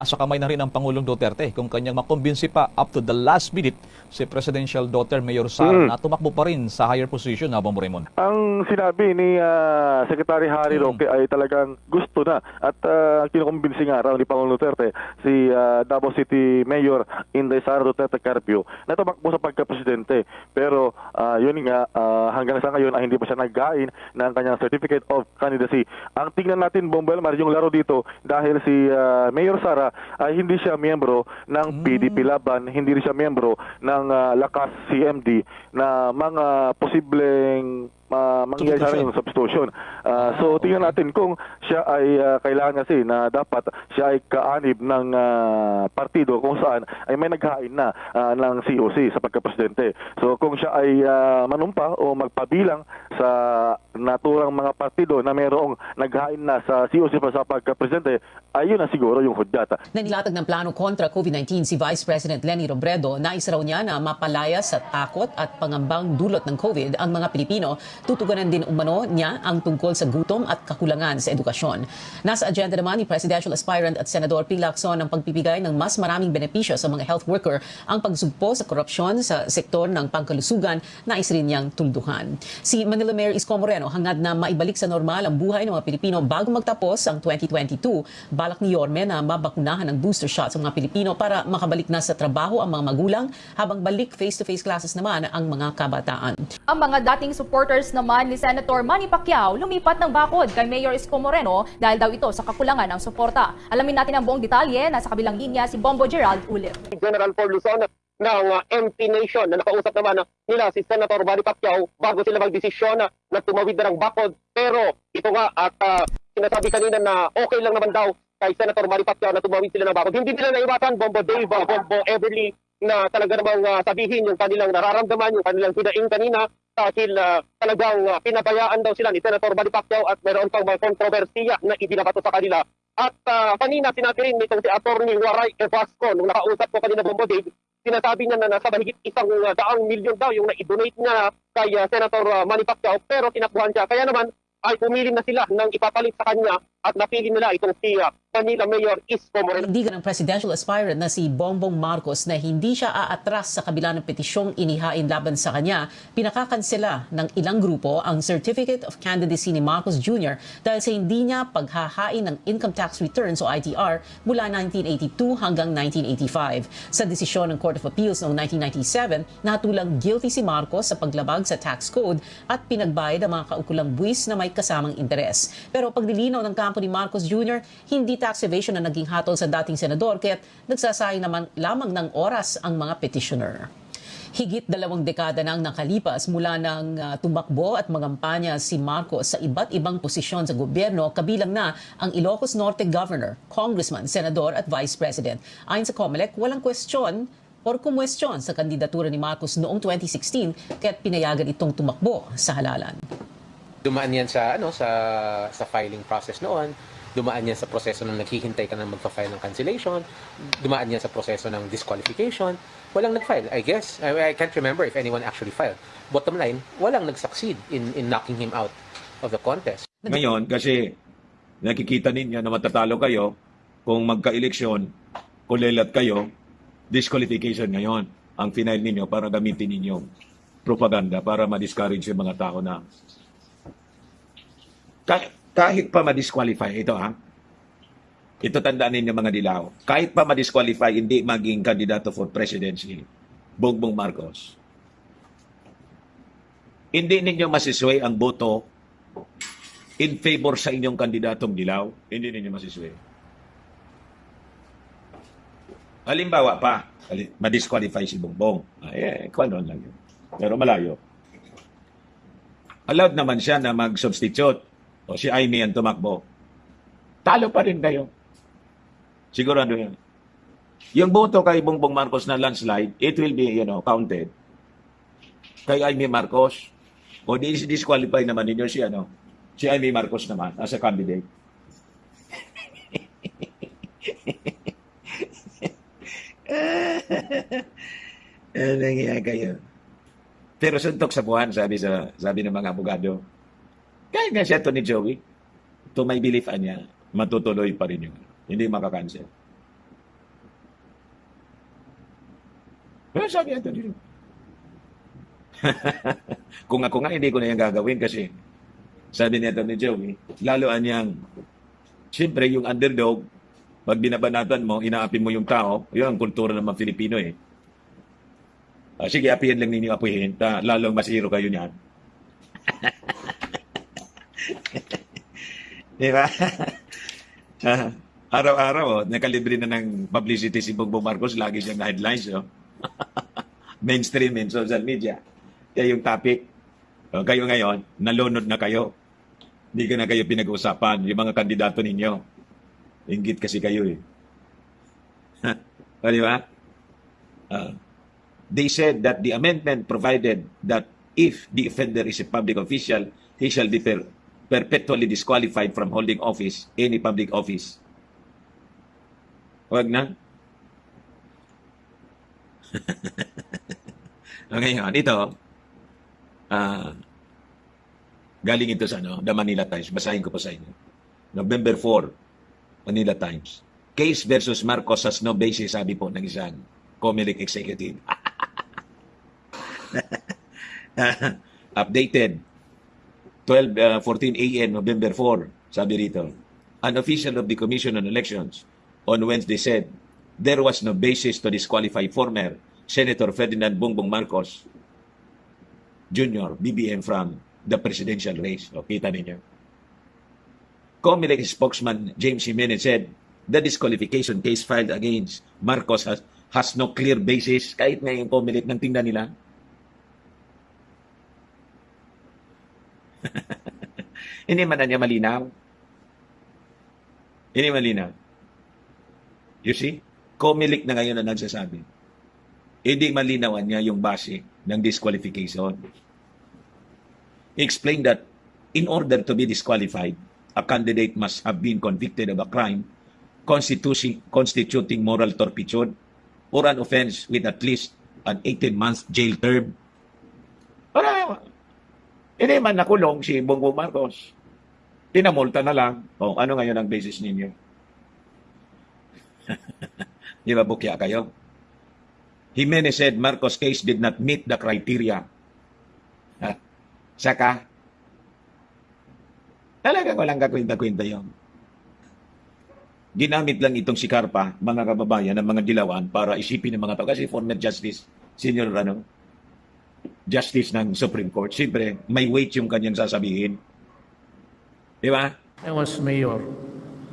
Sa kamay na rin ng Pangulong Duterte kung kanyang makumbinsi pa up to the last minute si Presidential Daughter Mayor Sara Mm. na tumakbo pa rin sa higher position habang mo Raymond. Ang sinabi ni ah, Secretary Harry Mm. Roque ay talagang gusto na at uh, kinukumbinsi nga raw ni Pangulong Duterte si ah, Davao City Mayor Inday Sara Duterte Carpio na tumakbo sa pagka-presidente. Pero ah, yun nga, ah, hanggang sa ngayon ay hindi pa siya naggain ng kanyang Certificate of Candidacy. Ang tingnan natin, Bombel, Mar, yung laro dito dahil si ah, Mayor Sara ay hindi siya miyembro ng PDP Laban, hindi rin siya miyembro ng ah, Lakas CMD na mga posibleng ma mangyayari sa Substitution. yung substitution. Ah, so tingnan natin kung siya ay ah, kailangan kasi na dapat siya ay kaanib ng ah, partido kung saan ay may naghain na ah, ng COC sa pagka-presidente. So kung siya ay ah, manumpa o magpabilang sa naturang mga partido na mayroong naghain na sa COC pa sa pagka-presidente, ayun na siguro yung hudyata. Nanilatag ng plano kontra COVID-19 si Vice President Lenny Robredo. Nais raw niya na mapalaya sa takot at pangambang dulot ng COVID ang mga Pilipino. Tutugunan din umano niya ang tungkol sa gutom at kakulangan sa edukasyon. Nasa agenda naman ni Presidential Aspirant at Senador Ping Lacson ang pagbibigay ng mas maraming benepisyo sa mga health worker ang pagsugpo sa korupsyon sa sektor ng pangkalusugan nais rin niyang tulduhan. Si Manila Mayor Isko Moreno hangad na maibalik sa normal ang buhay ng mga Pilipino bago magtapos ang 2022. Balak ni Yorme na mabakunahan ng booster shot sa mga Pilipino para makabalik na sa trabaho ang mga magulang habang balik face-to-face classes naman ang mga kabataan. Ang mga dating supporters naman ni Senator Manny Pacquiao lumipat ng bakod kay Mayor Isko Moreno dahil daw ito sa kakulangan ng suporta. Alamin natin ang buong detalye. Nasa kabilang linya si Bombo Gerald ulit. General for Luzon ng uh, MP Nation na nakausap naman uh, nila si Senator Manny Pacquiao bago sila magdesisyon na, na tumawid na ng bakod. Pero ito nga at uh, sinasabi kanina na okay lang naman daw kay Senator Manny Pacquiao na tumawid sila ng bakod. Hindi nila naiwasan Bombo Dave, uh, Bombo Everly na talaga namang uh, sabihin yung kanilang nararamdaman, yung kanilang hinaing kanina dahil uh, talagang uh, pinabayaan daw sila ni Senator Manny Pacquiao at mayroon pang mga kontrobersiya na ibinabato sa kanila. At uh, kanina sinabi rin nitong si Attorney Waray Evasco nung nakausap ko kanina Bombo sinasabi niya na nasa mahigit isang uh, daang milyon daw yung na-donate niya kay uh, Senator uh, Manny Pacquiao pero tinakbuhan siya. Kaya naman ay pumili na sila ng ipapalit sa kanya at napili nila itong si uh, Manila Mayor Isko Moreno. Panindigan ng presidential aspirant na si Bongbong Marcos na hindi siya aatras sa kabila ng petisyong inihain laban sa kanya, pinakakansela ng ilang grupo ang Certificate of Candidacy ni Marcos Jr. dahil sa hindi niya paghahain ng income tax returns o ITR mula 1982 hanggang 1985. Sa desisyon ng Court of Appeals noong 1997, natulang guilty si Marcos sa paglabag sa tax code at pinagbayad ang mga kaukulang buwis na may kasamang interes. Pero paglilinaw ng kampo ni Marcos Jr., hindi tax evasion na naging hatol sa dating senador kaya't nagsasayang naman lamang ng oras ang mga petitioner. Higit dalawang dekada nang nakalipas mula nang uh, tumakbo at mangampanya si Marcos sa iba't ibang posisyon sa gobyerno, kabilang na ang Ilocos Norte Governor, Congressman, Senador at Vice President. Ayon sa COMELEC, walang kwestiyon or kumwestiyon sa kandidatura ni Marcos noong 2016 kaya't pinayagan itong tumakbo sa halalan. Dumaan yan sa ano sa sa filing process noon dumaan yan sa proseso ng naghihintay ka na magpa-file ng cancellation dumaan yan sa proseso ng disqualification walang nag-file I guess. I, I can't remember if anyone actually filed. Bottom line walang nag-succeed in in knocking him out of the contest. Ngayon, kasi nakikita ninyo na matatalo kayo, kung magka-eleksyon, kulelat kayo, disqualification ngayon ang final ninyo para gamitin ninyo propaganda para ma-discourage yung mga tao na kahit, kahit pa ma-disqualify, ito ha, ito tandaan ninyo mga dilaw, kahit pa ma-disqualify, hindi maging kandidato for presidency, Bongbong Marcos, hindi ninyo masisway ang boto in favor sa inyong kandidatong dilaw, hindi ninyo masisway. Halimbawa pa, ma-disqualify si Bongbong. Ay, eh, kwanon lang yun. Pero malayo. Allowed naman siya na mag-substitute o si Aimee ang tumakbo. Talo pa rin kayo. Sigurado yan. Yung boto kay Bongbong Marcos na landslide, it will be, you know, counted. Kay Aimee Marcos, o di-disqualify naman ninyo si, ano, si Amy Marcos naman as a candidate. ano nga kayo? Pero suntok sa buwan, sabi sa sabi ng mga abogado. Kaya nga siya to ni Joey. To my belief, anya, matutuloy pa rin yun. Hindi makakancel. Pero sabi ito dito. kung ako nga, hindi ko na yung gagawin kasi sabi niya ito ni Joey, lalo anyang, siyempre yung underdog, pag binabanatan mo, inaapi mo yung tao, yun ang kultura ng mga Filipino eh. Ah, sige, apihin lang ninyo apihin, ta, lalong masiro kayo niyan. Di ba? Ah, Araw-araw, oh, nakalibre na ng publicity si Bongbong Marcos, lagi siyang na-headlines. Oh. Mainstream in social media. Kaya yung topic, oh, kayo ngayon, nalunod na kayo. Hindi ka na kayo pinag-uusapan, yung mga kandidato ninyo. Ingit kasi kayo eh. o, di ba? Ah, they said that the amendment provided that if the offender is a public official, he shall be perpetually disqualified from holding office, any public office. Huwag na. o ngayon, ito, ah, galing ito sa ano, The Manila Times. Basahin ko pa sa inyo. November 4, Manila Times. Case versus Marcos has no basis, sabi po ng isang Comelec executive. Updated 12 uh, 14 a.m. November 4 sabi rito an official of the Commission on Elections on Wednesday said there was no basis to disqualify former Senator Ferdinand Bongbong Marcos Jr. BBM from the presidential race. O, kita ninyo. Comelec spokesman James Jimenez said the disqualification case filed against Marcos has, has no clear basis kahit nga yung Comelec nang tingnan nila Hindi man na niya malinaw. Hindi malinaw. You see? Comelec na ngayon na nagsasabi. Hindi malinawan niya yung base ng disqualification. He explained that in order to be disqualified, a candidate must have been convicted of a crime constituting, constituting moral turpitude or an offense with at least an 18-month jail term. Hindi man nakulong si Bongbong Marcos. Tinamulta na lang. O, ano ngayon ang basis ninyo? Di ba bukya kayo? Jimenez said Marcos case did not meet the criteria. Ha? Saka, talagang walang kakwenta-kwenta yun. Ginamit lang itong si Carpa, mga kababayan, ng mga dilawan para isipin ng mga tao. Kasi former justice, senior ano, justice ng Supreme Court. Siyempre, may weight yung kanyang sasabihin. Di ba? I was mayor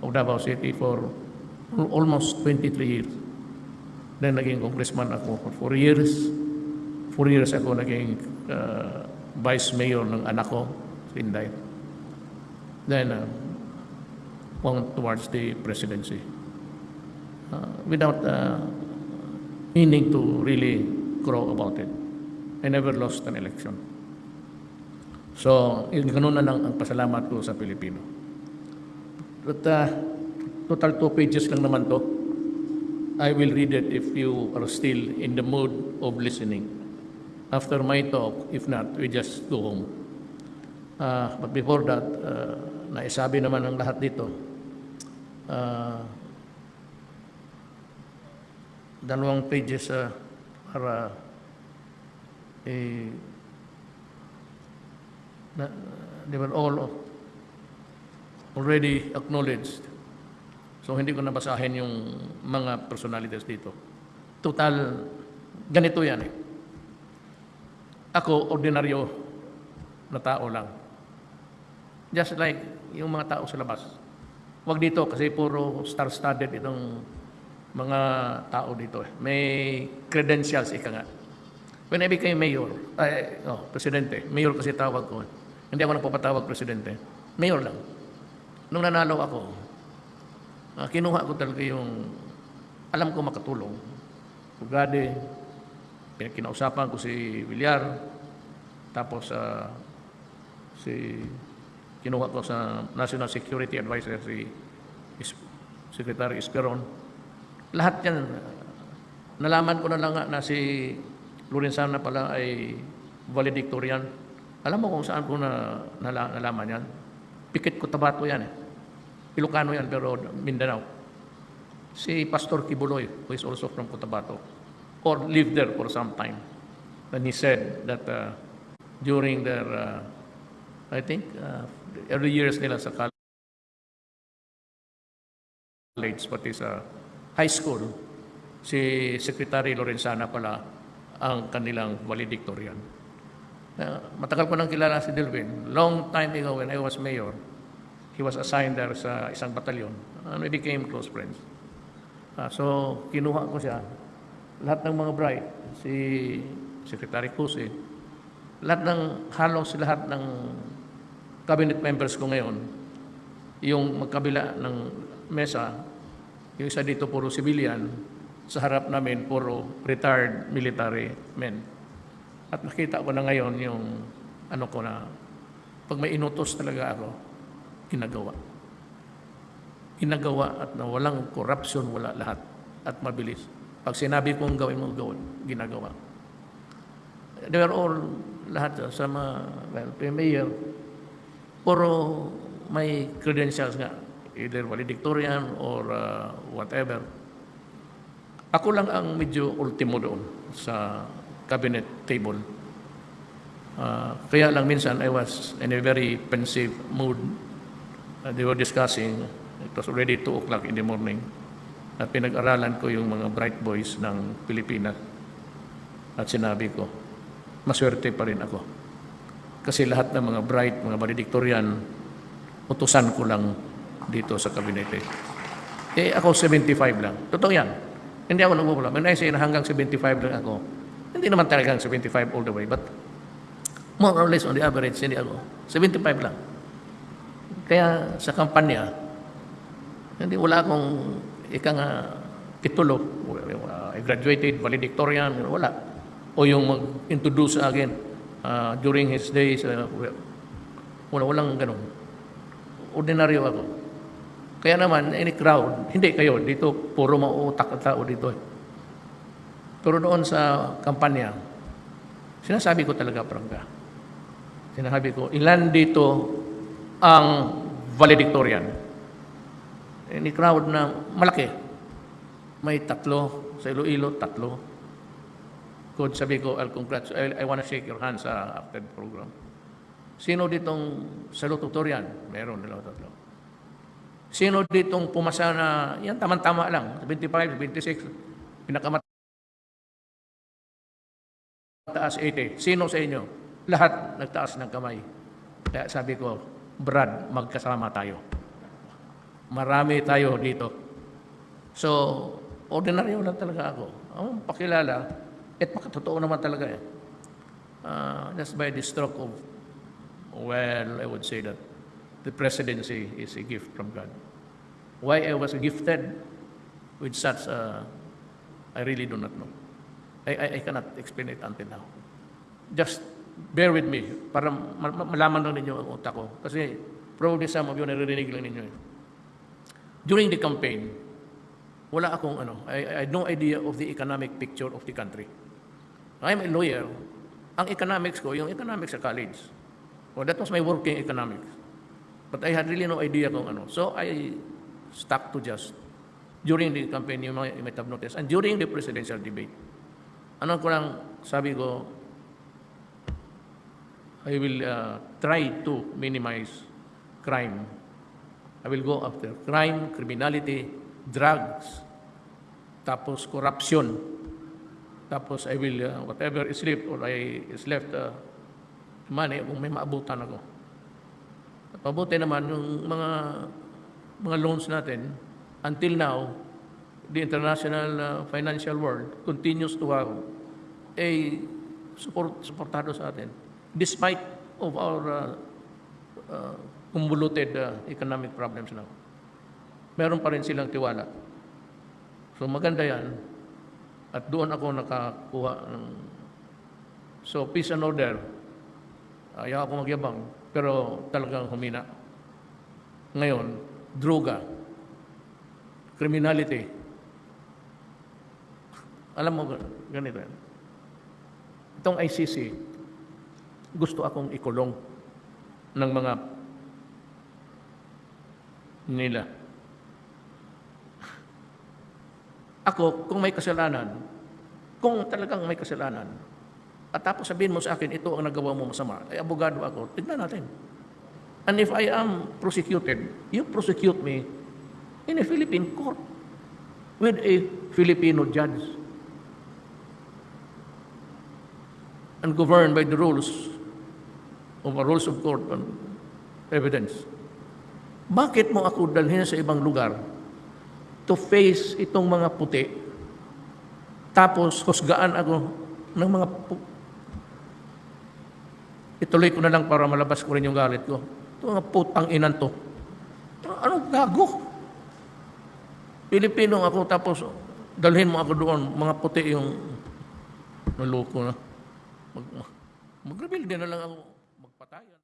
of Davao City for al- almost 23 years. Then naging congressman ako for 4 years. 4 years ako naging uh, vice mayor ng anak ko, si Inday. Then, uh, went towards the presidency. Uh, without uh, meaning to really grow about it. I never lost an election. So, yun, ganun na lang ang pasalamat ko sa Pilipino. But uh, total two pages lang naman to. I will read it if you are still in the mood of listening. After my talk, if not, we just go home. Uh, but before that, uh, naisabi naman ang lahat dito. Uh, dalawang pages uh, para eh, na, they were all already acknowledged. So hindi ko nabasahin yung mga personalities dito. Total, ganito yan eh. Ako, ordinaryo na tao lang. Just like yung mga tao sa labas. Huwag dito kasi puro star-studded itong mga tao dito. eh. May credentials, ika nga. When I became mayor, ay, oh, presidente, mayor kasi tawag ko. Hindi ako nagpapatawag presidente. Mayor lang. Nung nanalo ako, ah, kinuha ko talaga yung alam ko makatulong. Pugade, kinausapan ko si Villar, tapos ah, si kinuha ko sa National Security Advisor si Is- Secretary Esperon. Lahat yan, nalaman ko na lang na si Lorenzana pala ay valedictorian. Alam mo kung saan ko na, nala, nalaman yan? Pikit Cotabato yan eh. Ilocano yan pero Mindanao. Si Pastor Kibuloy, who is also from Cotabato. or lived there for some time. And he said that uh, during their, uh, I think, uh, early years nila sa college, pati sa high school, si Secretary Lorenzana pala ang kanilang valedictorian. Uh, matagal ko nang kilala si Delvin. Long time ago when I was mayor, he was assigned there sa isang batalyon. And we became close friends. Ah, so, kinuha ko siya. Lahat ng mga bright, si Secretary Cusi, lahat ng, halos lahat ng cabinet members ko ngayon, yung magkabila ng mesa, yung isa dito puro civilian, sa harap namin puro retired military men. At nakita ko na ngayon yung ano ko na, pag may inutos talaga ako, ginagawa. Ginagawa at na walang corruption, wala lahat. At mabilis. Pag sinabi kong gawin mo, gawin, ginagawa. They were all, lahat sa mga, well, mayor, puro may credentials nga, either valedictorian or uh, whatever. Ako lang ang medyo ultimo doon sa cabinet table. Uh, kaya lang minsan I was in a very pensive mood. Uh, they were discussing, it was already 2 o'clock in the morning, at pinag-aralan ko yung mga bright boys ng Pilipinas. At sinabi ko, maswerte pa rin ako. Kasi lahat ng mga bright, mga valedictorian, utusan ko lang dito sa kabinete. Eh, ako 75 lang. Totoo yan. Hindi ako nagmumula. When I say na hanggang 75 lang ako, hindi naman talagang 75 all the way, but more or less on the average, hindi ako. 75 lang. Kaya sa kampanya, hindi wala akong ika nga titulo. Uh, I graduated, valedictorian, wala. O yung mag-introduce sa akin uh, during his days, uh, wala, walang ganun. Ordinaryo ako. Kaya naman, any crowd, hindi kayo, dito puro mauutak at tao dito. eh. Pero doon sa kampanya, sinasabi ko talaga, prangka. Sinasabi ko, ilan dito ang valedictorian? Any crowd na malaki. May tatlo, sa Iloilo, tatlo. Kung sabi ko, I'll congrats, I, I want to shake your hands uh, after program. Sino ditong salutatorian? Meron nila tatlo. Sino ditong pumasa na, yan tamang-tama lang, 75, 26, pinakamataas 80. Sino sa inyo? Lahat nagtaas ng kamay. Kaya sabi ko, Brad, magkasama tayo. Marami tayo dito. So, ordinaryo lang talaga ako. Ang pakilala, at makatotoo naman talaga eh. Uh, just by the stroke of, well, I would say that the presidency is a gift from God. Why I was gifted with such, uh, I really do not know. I, I, I cannot explain it until now. Just bear with me para ma- ma- malaman lang ninyo ang utak ko. Kasi probably some of you naririnig lang ninyo. eh. During the campaign, wala akong ano, I, I had no idea of the economic picture of the country. I'm a lawyer. Ang economics ko, yung economics sa college. Well, that was my working economics. But I had really no idea kung ano. So I stuck to just during the campaign, you might, you might have noticed, and during the presidential debate. Ano ko lang sabi ko, I will uh, try to minimize crime. I will go after crime, criminality, drugs, tapos corruption. Tapos I will, uh, whatever is left or I is left, uh, money, kung may maabutan ako. At naman yung mga mga loans natin, until now, the international uh, financial world continues to have a support, supportado sa atin despite of our uh, uh, convoluted uh, economic problems now. Meron pa rin silang tiwala. So maganda yan. At doon ako nakakuha ng... So peace and order. Ayaw ako magyabang, pero talagang humina. Ngayon, droga, criminality. Alam mo, ganito yan. Itong ICC, gusto akong ikulong ng mga nila. Ako, kung may kasalanan, Kung talagang may kasalanan, at tapos sabihin mo sa akin, ito ang nagawa mo masama, ay abogado ako, tignan natin. And if I am prosecuted, you prosecute me in a Philippine court with a Filipino judge and governed by the rules of a rules of court and evidence. Bakit mo ako dalhin sa ibang lugar to face itong mga puti tapos husgaan ako ng mga Ituloy ko na lang para malabas ko rin yung galit ko. Ito mga putang inan to. Anong gago? Pilipino ako tapos dalhin mo ako doon, mga puti yung naloko na. Mag, mag-reveal din na lang ako magpatayan.